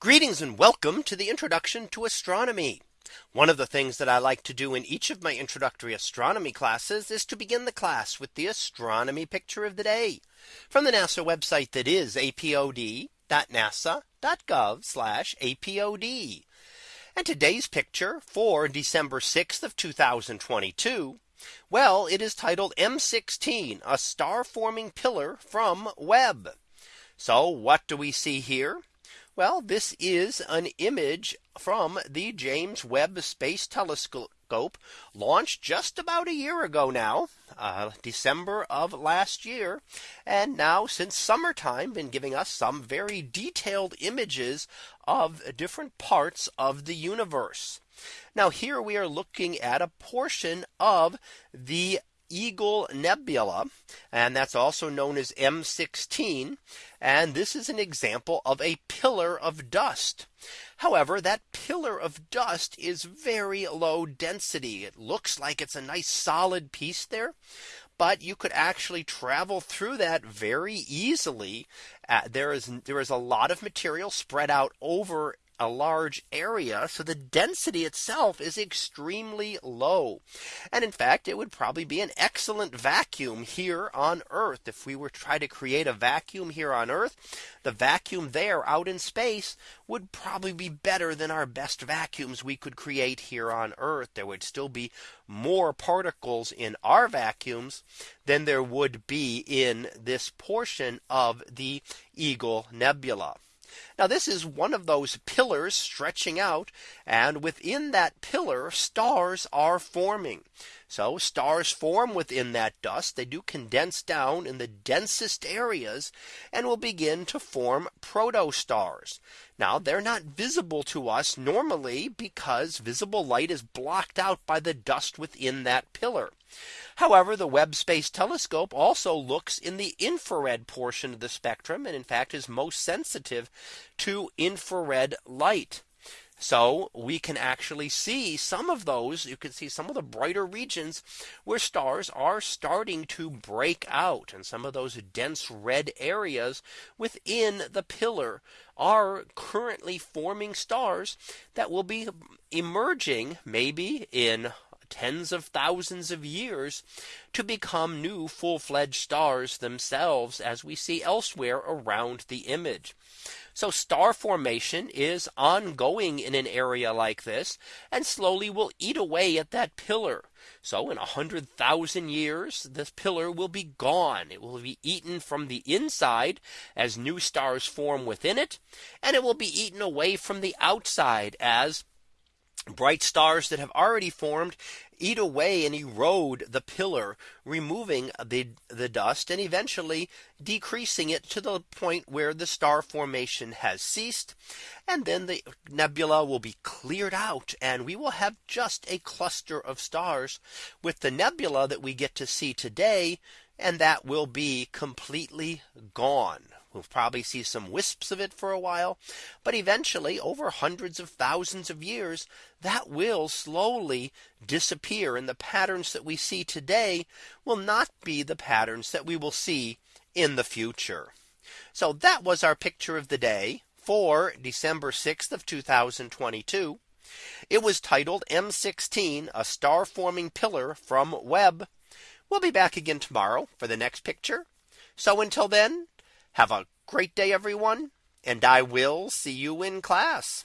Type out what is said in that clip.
Greetings and welcome to the introduction to astronomy. One of the things that I like to do in each of my introductory astronomy classes is to begin the class with the astronomy picture of the day from the NASA website that is apod.nasa.gov apod. And today's picture for December 6th of 2022. Well, it is titled M16 a star forming pillar from Webb. So what do we see here? Well, this is an image from the James Webb Space Telescope launched just about a year ago now, uh, December of last year. And now since summertime been giving us some very detailed images of different parts of the universe. Now here we are looking at a portion of the Eagle Nebula, and that's also known as M16. And this is an example of a pillar of dust. However, that pillar of dust is very low density. It looks like it's a nice solid piece there. But you could actually travel through that very easily. Uh, there is there is a lot of material spread out over a large area. So the density itself is extremely low. And in fact, it would probably be an excellent vacuum here on Earth. If we were to try to create a vacuum here on Earth, the vacuum there out in space would probably be better than our best vacuums we could create here on Earth. There would still be more particles in our vacuums than there would be in this portion of the Eagle Nebula. Now this is one of those pillars stretching out and within that pillar stars are forming. So stars form within that dust. They do condense down in the densest areas and will begin to form protostars. Now they're not visible to us normally because visible light is blocked out by the dust within that pillar. However, the Webb Space Telescope also looks in the infrared portion of the spectrum and in fact is most sensitive to infrared light. So we can actually see some of those. You can see some of the brighter regions where stars are starting to break out. And some of those dense red areas within the pillar are currently forming stars that will be emerging maybe in tens of thousands of years to become new full fledged stars themselves as we see elsewhere around the image. So star formation is ongoing in an area like this and slowly will eat away at that pillar. So in a hundred thousand years, this pillar will be gone. It will be eaten from the inside as new stars form within it. And it will be eaten away from the outside as bright stars that have already formed eat away and erode the pillar, removing the, the dust and eventually decreasing it to the point where the star formation has ceased. And then the nebula will be cleared out and we will have just a cluster of stars with the nebula that we get to see today. And that will be completely gone. We'll probably see some wisps of it for a while. But eventually over hundreds of thousands of years that will slowly disappear. And the patterns that we see today will not be the patterns that we will see in the future. So that was our picture of the day for December 6th of 2022. It was titled M16 a star forming pillar from Webb. We'll be back again tomorrow for the next picture. So until then, have a great day, everyone, and I will see you in class.